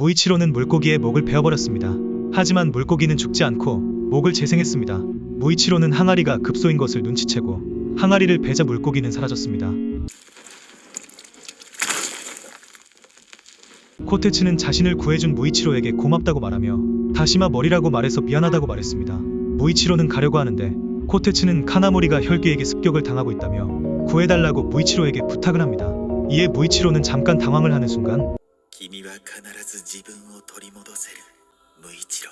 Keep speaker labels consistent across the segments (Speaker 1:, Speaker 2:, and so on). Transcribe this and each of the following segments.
Speaker 1: 무이치로는 물고기의 목을 베어버렸습니다. 하지만 물고기는 죽지 않고 목을 재생했습니다. 무이치로는 항아리가 급소인 것을 눈치채고 항아리를 베자 물고기는 사라졌습니다. 코테츠는 자신을 구해준 무이치로에게 고맙다고 말하며 다시마 머리라고 말해서 미안하다고 말했습니다. 무이치로는 가려고 하는데 코테츠는 카나모리가 혈귀에게 습격을 당하고 있다며 구해달라고 무이치로에게 부탁을 합니다. 이에 무이치로는 잠깐 당황을 하는 순간
Speaker 2: 君は必ず自分を取り戻せる無一郎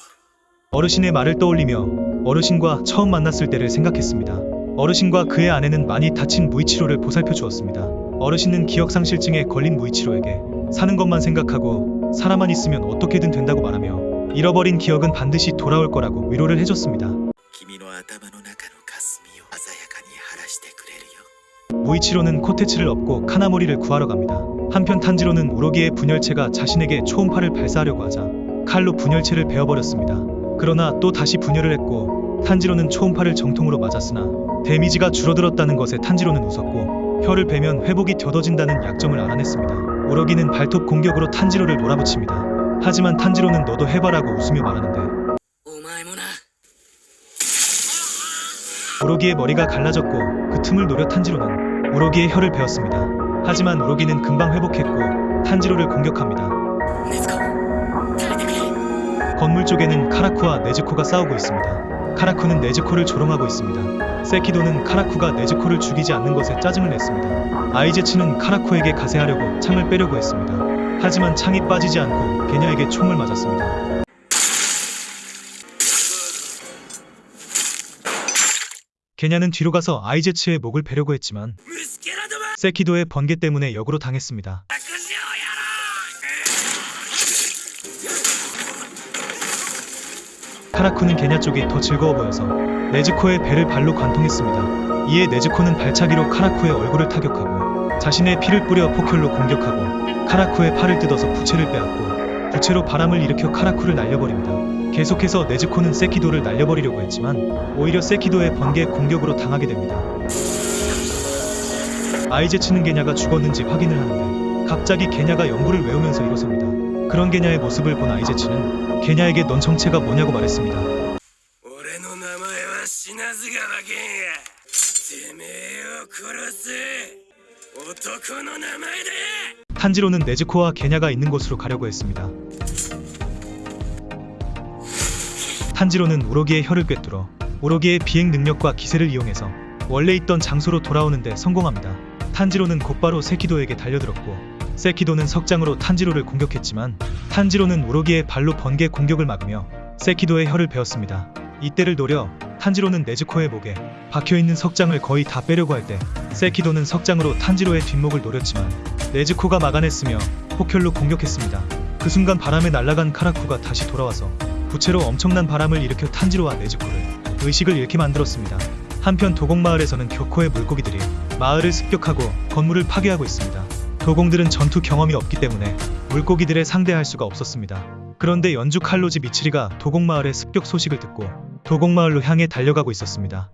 Speaker 1: 어르신의 말을 떠올리며 어르신과 처음 만났을 때를 생각했습니다. 어르신과 그의 아내는 많이 다친 무이치로를 보살펴 주었습니다. 어르신은 기억상실증에 걸린 무이치로에게 사는 것만 생각하고 살아만 있으면 어떻게든 된다고 말하며 잃어버린 기억은 반드시 돌아올 거라고 위로를 해줬습니다.
Speaker 2: 君の頭の中の霞を鮮やかに晴らしてくれるよ
Speaker 1: 무이치로는 코테츠를 업고 카나모리를 구하러 갑니다. 한편 탄지로는 우로기의 분열체가 자신에게 초음파를 발사하려고 하자 칼로 분열체를 베어버렸습니다. 그러나 또 다시 분열을 했고 탄지로는 초음파를 정통으로 맞았으나 데미지가 줄어들었다는 것에 탄지로는 웃었고 혀를 베면 회복이 더뎌진다는 약점을 알아냈습니다. 우로기는 발톱 공격으로 탄지로를 몰아붙입니다. 하지만 탄지로는 너도 해봐라고 웃으며 말하는데 우로기의 머리가 갈라졌고 그 틈을 노려 탄지로는 우로기의 혀를 베었습니다. 하지만 우로기는 금방 회복했고 탄지로를 공격합니다. 건물 쪽에는 카라쿠와 네즈코가 싸우고 있습니다. 카라쿠는 네즈코를 조롱하고 있습니다. 세키도는 카라쿠가 네즈코를 죽이지 않는 것에 짜증을 냈습니다. 아이제츠는 카라쿠에게 가세하려고 창을 빼려고 했습니다. 하지만 창이 빠지지 않고 개녀에게 총을 맞았습니다. 게냐는 뒤로 가서 아이제츠의 목을 베려고 했지만 세키도의 번개 때문에 역으로 당했습니다. 카라쿠는 게냐 쪽이 더 즐거워 보여서 네즈코의 배를 발로 관통했습니다. 이에 네즈코는 발차기로 카라쿠의 얼굴을 타격하고 자신의 피를 뿌려 포클로 공격하고 카라쿠의 팔을 뜯어서 부채를 빼앗고 부채로 바람을 일으켜 카라쿠를 날려버립니다. 계속해서 네즈코는 세키도를 날려버리려고 했지만 오히려 세키도의 번개 공격으로 당하게 됩니다. 아이제츠는 게냐가 죽었는지 확인을 하는데 갑자기 게냐가 연구를 외우면서 일어섭니다. 그런 게냐의 모습을 본 아이제츠는 게냐에게 넌 정체가 뭐냐고 말했습니다. 탄지로는 네즈코와 게냐가 있는 곳으로 가려고 했습니다. 탄지로는 우로기의 혀를 꿰뚫어 우로기의 비행 능력과 기세를 이용해서 원래 있던 장소로 돌아오는데 성공합니다. 탄지로는 곧바로 세키도에게 달려들었고 세키도는 석장으로 탄지로를 공격했지만 탄지로는 우로기의 발로 번개 공격을 막으며 세키도의 혀를 베었습니다. 이때를 노려 탄지로는 네즈코의 목에 박혀있는 석장을 거의 다 빼려고 할 때 세키도는 석장으로 탄지로의 뒷목을 노렸지만 네즈코가 막아냈으며 폭혈로 공격했습니다. 그 순간 바람에 날아간 카라쿠가 다시 돌아와서 부채로 엄청난 바람을 일으켜 탄지로와 네즈코를 의식을 잃게 만들었습니다. 한편 도곡마을에서는 교코의 물고기들이 마을을 습격하고 건물을 파괴하고 있습니다. 도공들은 전투 경험이 없기 때문에 물고기들에 상대할 수가 없었습니다. 그런데 연주 칼로지 미치리가 도곡마을의 습격 소식을 듣고 도곡마을로 향해 달려가고 있었습니다.